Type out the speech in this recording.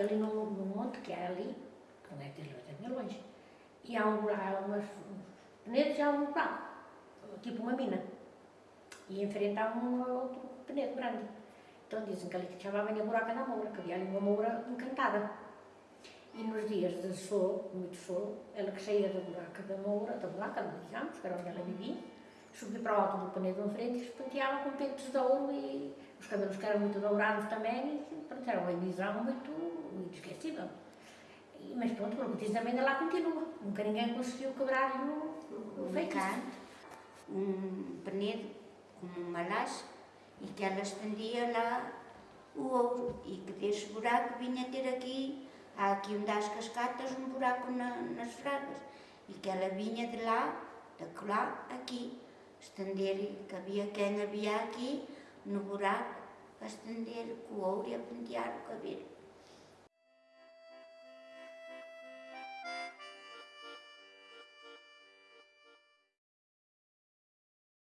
Ali no, no monte que é ali, não é que é longe, e há um há umas penedos e há um buraco, tipo uma mina. E em frente há um outro penedo grande. Então dizem que ali que chamavam a buraca da moura, que havia ali uma moura encantada. E nos dias de sol, muito sol, ela que saía da buraca da moura, da buraca, digamos, que era onde ela vivia, subia para o alto do penedo em frente e se penteava com pentos de ouro e os cabelos que eram muito dourados também, e pronto, era uma visão muito, muito esquecível. Mas pronto, como diz também, ainda lá continua. Nunca ninguém conseguiu quebrar-lhe o, o feitiço. um penedo com uma laje e que ela estendia lá o ouro e que desse buraco vinha ter aqui, há aqui um das cascatas, um buraco na, nas fragas e que ela vinha de lá, de lá, aqui, estender, que havia quem havia aqui no buraco, a estender com o ouro e a pentear o cabelo.